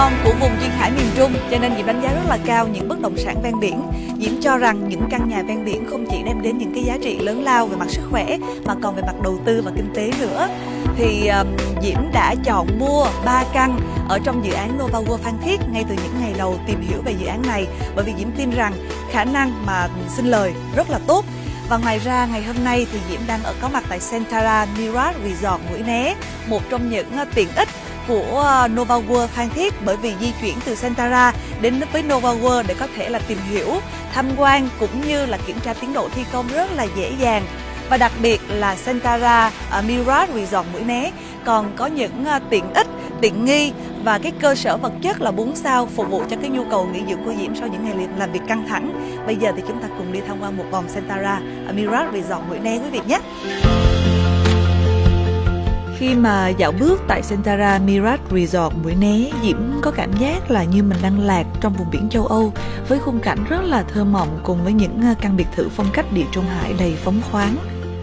con của vùng duyên hải miền Trung cho nên Diễm đánh giá rất là cao những bất động sản ven biển. Diễm cho rằng những căn nhà ven biển không chỉ đem đến những cái giá trị lớn lao về mặt sức khỏe mà còn về mặt đầu tư và kinh tế nữa. Thì um, Diễm đã chọn mua 3 căn ở trong dự án Nova World Phan Thiết ngay từ những ngày đầu tìm hiểu về dự án này bởi vì Diễm tin rằng khả năng mà xin lời rất là tốt và ngoài ra ngày hôm nay thì Diễm đang ở có mặt tại Sentara Mirage Resort Mũi Né, một trong những ờ, tiện ích của ờ, Nova World Phan Thiết bởi vì di chuyển từ Santara đến với Nova World để có thể là tìm hiểu, tham quan cũng như là kiểm tra tiến độ thi công rất là dễ dàng và đặc biệt là Santara ờ, uh, Mirage Resort Mũi Né còn có những uh, tiện ích tiện nghi và cái cơ sở vật chất là 4 sao phục vụ cho cái nhu cầu nghỉ dưỡng của Diễm sau những ngày làm việc căng thẳng. Bây giờ thì chúng ta cùng đi tham quan một vòng Santara Mirage Resort Mũi Né quý vị nhé. Khi mà dạo bước tại Sentara Mirage Resort Mũi Né, Diễm có cảm giác là như mình đang lạc trong vùng biển châu Âu với khung cảnh rất là thơ mộng cùng với những à, căn biệt thự phong cách địa trung hải đầy phóng khoáng.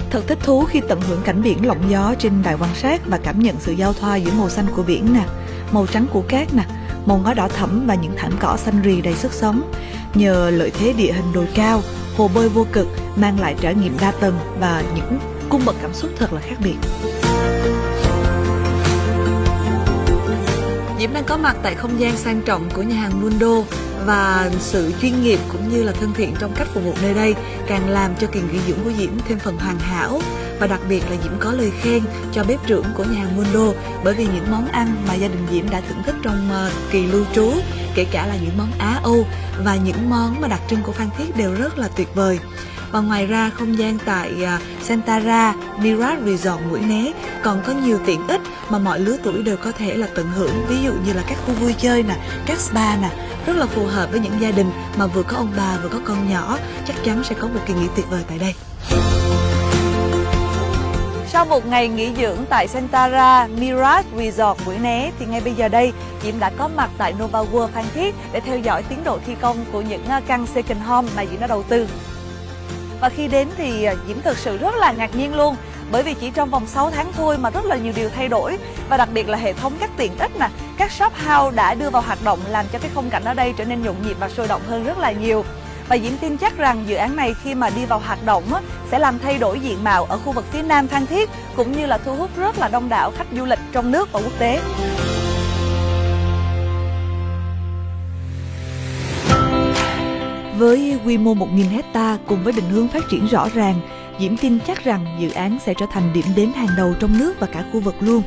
Thật thích thú khi tận hưởng cảnh biển lộng gió trên đài quan sát và cảm nhận sự giao thoa giữa màu xanh của biển nè, màu trắng của cát nè, màu ngói đỏ thẫm và những thảm cỏ xanh rì đầy sức sống. Nhờ lợi thế địa hình đồi cao, hồ bơi vô cực mang lại trải nghiệm đa tầng và những cung bậc cảm xúc thật là khác biệt. Diễm đang có mặt tại không gian sang trọng của nhà hàng Mundo và sự chuyên nghiệp cũng như là thân thiện trong cách phục vụ nơi đây càng làm cho kỳ nghỉ dưỡng của Diễm thêm phần hoàn hảo. Và đặc biệt là Diễm có lời khen cho bếp trưởng của nhà hàng Mundo bởi vì những món ăn mà gia đình Diễm đã thưởng thức trong ờ, kỳ lưu trú, kể cả là những món Á Âu và những món mà đặc trưng của Phan Thiết đều rất là tuyệt vời và ngoài ra, không gian tại à, Santara Mirage Resort Mũi Né còn có nhiều tiện ích mà mọi lứa tuổi đều có thể là tận hưởng. Ví dụ như là các khu vui chơi nè, các spa nè, rất là phù hợp với những gia đình mà vừa có ông bà, vừa có con nhỏ. Chắc chắn sẽ có một kỳ nghỉ tuyệt vời tại đây. Sau một ngày nghỉ dưỡng tại Sentara Mirage Resort Mũi Né, thì ngay bây giờ đây, Diễm đã có mặt tại Nova World Phan Thiết để theo dõi tiến độ thi công của những à, căn second home mà Diễm đã đầu tư. Và khi đến thì à, Diễm thực sự rất là ngạc nhiên luôn bởi vì chỉ trong vòng 6 tháng thôi mà rất là nhiều điều thay đổi và đặc biệt là hệ thống các tiện ích nè, các shop house đã đưa vào hoạt động làm cho cái khung cảnh ở đây trở nên nhộn nhịp và sôi động hơn rất là nhiều. Và Diễm tin chắc rằng dự án này khi mà đi vào hoạt động á, sẽ làm thay đổi diện mạo ở khu vực phía Nam Phan Thiết cũng như là thu hút rất là đông đảo khách du lịch trong nước và quốc tế. Với quy mô 1.000 hecta cùng với định hướng phát triển rõ ràng, Diễm tin chắc rằng dự án sẽ trở thành điểm đến hàng đầu trong nước và cả khu vực luôn.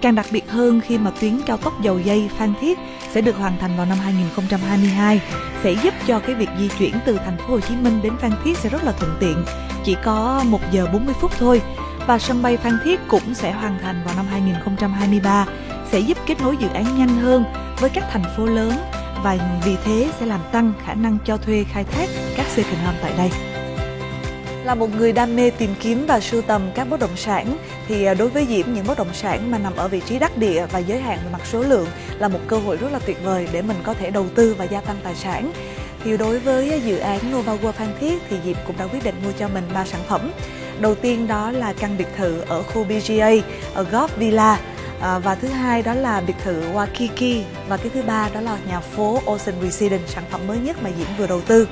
Càng đặc biệt hơn khi mà tuyến cao tốc dầu dây Phan Thiết sẽ được hoàn thành vào năm 2022 sẽ giúp cho cái việc di chuyển từ thành phố Hồ Chí Minh đến Phan Thiết sẽ rất là thuận tiện, chỉ có 1 giờ 40 phút thôi. Và sân bay Phan Thiết cũng sẽ hoàn thành vào năm 2023 sẽ giúp kết nối dự án nhanh hơn với các thành phố lớn và vì thế sẽ làm tăng khả năng cho thuê khai thác các second home tại đây. Là một người đam mê tìm kiếm và sưu tầm các bất động sản, thì à, đối với Diễm, những bất động sản mà nằm ở vị trí đắc địa và giới hạn về mặt số lượng là một cơ hội rất là tuyệt vời để mình có thể đầu tư và gia tăng tài sản. Thì đối với dự án Nova World Phan Thiết thì Diệp cũng đã quyết định mua cho mình ba sản phẩm. Đầu tiên đó là căn biệt thự ở khu BGA ở Golf Villa à, và thứ hai đó là biệt thự Waikiki. Và cái thứ ba đó là nhà phố Ocean Residence sản phẩm mới nhất mà Diễm vừa đầu tư.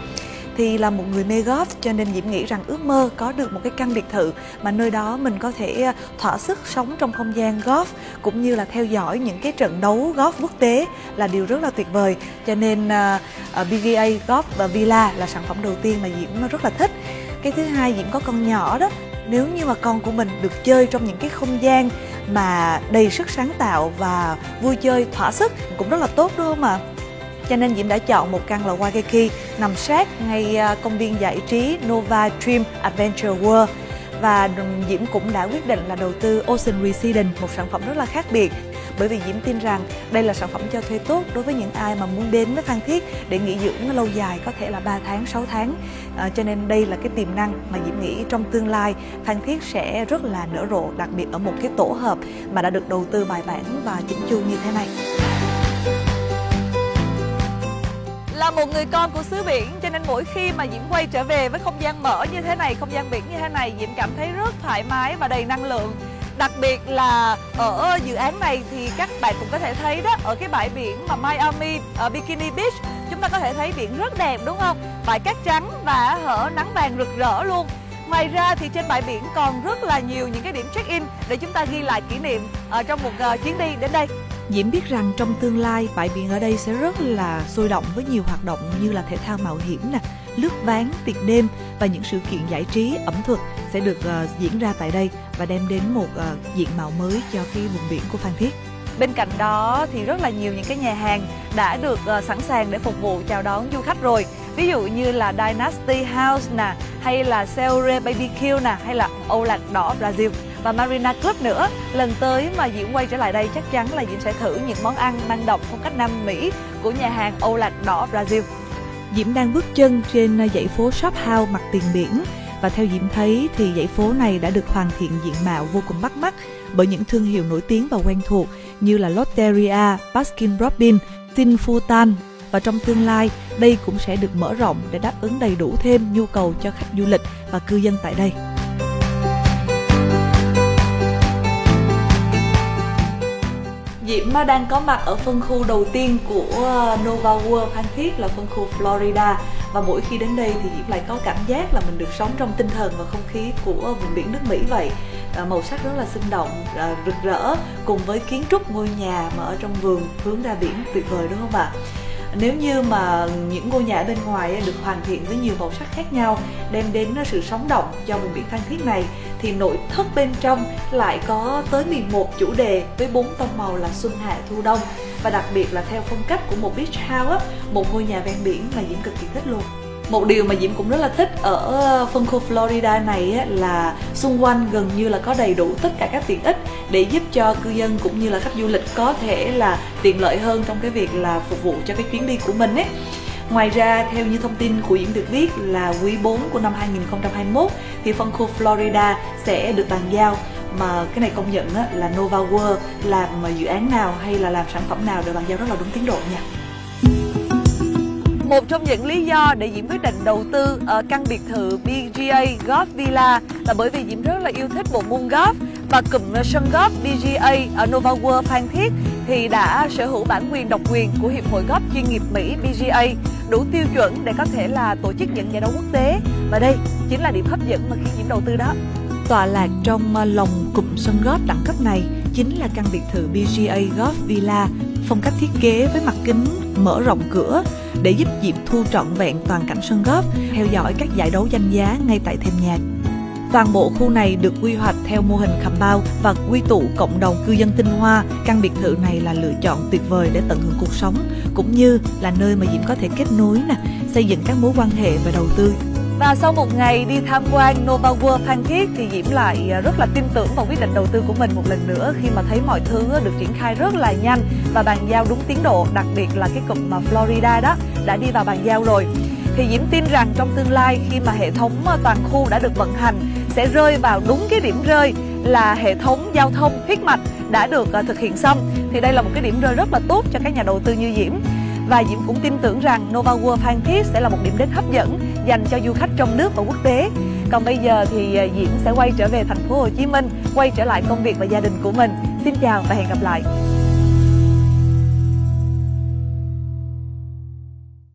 Thì là một người mê golf cho nên Diễm nghĩ rằng ước mơ có được một cái căn biệt thự mà nơi đó mình có thể ờ, thỏa sức sống trong không gian golf cũng như là theo dõi những cái trận đấu golf quốc tế là điều rất là tuyệt vời. Cho nên uh, à, Golf và Villa là sản phẩm đầu tiên mà Diễm rất là thích. Cái thứ hai Diễm có con nhỏ đó nếu như mà con của mình được chơi trong những cái không gian mà đầy sức sáng tạo và vui chơi thỏa sức cũng rất là tốt đúng không ạ? À? cho nên Diễm đã chọn một căn là Waikiki nằm sát ngay à, công viên giải trí Nova Dream Adventure World và Diễm cũng đã quyết định là đầu tư Ocean Residence, một sản phẩm rất là khác biệt bởi vì Diễm tin rằng đây là sản phẩm cho thuê tốt đối với những ai mà muốn đến với Phan Thiết để nghỉ dưỡng lâu dài có thể là 3 tháng, 6 tháng. À, cho nên đây là cái tiềm năng mà Diễm nghĩ trong tương lai Phan Thiết sẽ rất là nở rộ đặc biệt ở một cái tổ hợp mà đã được đầu tư bài bản và chỉnh chu như thế này. Là một người con của xứ biển cho nên mỗi khi mà Diễm quay trở về với không gian mở như thế này, không gian biển như thế này, Diễm cảm thấy rất thoải mái và đầy năng lượng. Đặc biệt là ở dự án này thì các bạn cũng có thể thấy đó Ở cái bãi biển mà Miami ở Bikini Beach Chúng ta có thể thấy biển rất đẹp đúng không? Bãi cát trắng và hở nắng vàng rực rỡ luôn Ngoài ra thì trên bãi biển còn rất là nhiều những cái điểm check-in để chúng ta ghi lại kỷ niệm ờ, trong một uh, chuyến đi đến đây. Diễm biết rằng trong tương lai bãi biển ở đây sẽ rất là sôi động với nhiều hoạt động như là thể thao mạo hiểm nè, lướt ván, tiệc đêm và những sự kiện giải trí, ẩm thực sẽ được uh, diễn ra tại đây và đem đến một uh, diện mạo mới cho cái vùng biển của Phan Thiết. Bên cạnh đó thì rất là nhiều những cái nhà hàng đã được uh, sẵn sàng để phục vụ chào đón du khách rồi. Ví dụ như là Dynasty House nè, hay là Seore BBQ nè, hay là Âu Lạc Đỏ Brazil và Marina Club nữa. Lần tới mà Diễm quay trở lại đây chắc chắn là Diễm sẽ thử những món ăn mang đậm phong cách Nam Mỹ của nhà hàng Âu Lạc Đỏ Brazil. Diễm đang bước chân trên dãy phố Shop House mặt tiền biển và theo Diễm thấy thì dãy phố này đã được hoàn thiện diện mạo vô cùng bắt mắt bởi những thương hiệu nổi tiếng và quen thuộc như là Lotteria, Baskin Robbins, Sinfutan và trong tương lai đây cũng sẽ được mở rộng để đáp ứng đầy đủ thêm nhu cầu cho khách du lịch và cư dân tại đây. Diễm đang có mặt ở phân khu đầu tiên của ờ, Nova World Phan Thiết là phân khu Florida. Và mỗi khi đến đây thì Diễm lại có cảm giác là mình được sống trong tinh thần và không khí của ờ, vùng biển nước Mỹ vậy. Ờ, màu sắc rất là sinh động rực rỡ cùng với kiến trúc ngôi nhà mà ở trong vườn hướng ra biển tuyệt vời, đúng không ạ? Nếu như mà những ngôi nhà bên ngoài được hoàn thiện với nhiều màu sắc khác nhau, đem đến sự sống động cho vùng biển Phan Thiết này, thì nội thất bên trong lại có tới 11 chủ đề với bốn tông màu là xuân hạ, thu đông. Và đặc biệt là theo phong cách của một beach house một ngôi nhà ven biển mà Diễm cực kỳ thích luôn một điều mà diễm cũng rất là thích ở ờ, phân khu florida này là xung quanh gần như là có đầy đủ tất cả các tiện ích để giúp cho cư dân cũng như là khách du lịch có thể là tiện lợi hơn trong cái việc là phục vụ cho cái chuyến đi của mình ấy Ngoài ra, theo như thông tin của Diễm được biết là quý 4 của năm 2021 thì phân khu Florida sẽ được bàn giao mà cái này công nhận là Nova World làm dự án nào hay là làm sản phẩm nào đều bàn giao rất là đúng tiến độ nha. Một trong những lý do để Diễm quyết định đầu tư ở căn biệt thự BGA Golf Villa là bởi vì Diễm rất là yêu thích bộ môn golf và cụm sân golf BGA ở Nova World Phan Thiết thì đã sở hữu bản quyền độc quyền của Hiệp hội Golf chuyên nghiệp Mỹ BGA đủ tiêu chuẩn để có thể là tổ chức những giải đấu quốc tế và đây chính là điểm hấp dẫn mà khi Diễm đầu tư đó. Tọa lạc trong ờ, lòng cụm sân golf đẳng cấp này chính là căn biệt thự BGA Golf Villa phong cách thiết kế với mặt kính mở rộng cửa để giúp Diệp thu trọn vẹn toàn cảnh sân góp, theo dõi các giải đấu danh giá ngay tại thềm nhà. Toàn bộ khu này được quy hoạch theo mô hình khảm bao và quy tụ cộng đồng cư dân tinh hoa. Căn biệt thự này là lựa chọn tuyệt vời để tận hưởng cuộc sống, cũng như là nơi mà Diễm có thể kết nối nè, xây dựng các mối quan hệ và đầu tư và sau một ngày đi tham quan Nova World Phan Thiết thì Diễm lại à, rất là tin tưởng vào quyết định đầu tư của mình một lần nữa khi mà thấy mọi thứ được triển khai rất là nhanh và bàn giao đúng tiến độ, đặc biệt là cái cụm mà Florida đó đã đi vào bàn giao rồi. Thì Diễm tin rằng trong tương lai khi mà hệ thống à, toàn khu đã được vận hành sẽ rơi vào đúng cái điểm rơi là hệ thống giao thông huyết mạch đã được à, thực hiện xong thì đây là một cái điểm rơi rất là tốt cho các nhà đầu tư như Diễm và Diễm cũng tin tưởng rằng Nova World Phan Thiết sẽ là một điểm đến hấp dẫn dành cho du khách trong nước và quốc tế. Còn bây giờ thì ờ, Diễm sẽ quay trở về thành phố Hồ Chí Minh, quay trở lại công việc và gia đình của mình. Xin chào và hẹn gặp lại.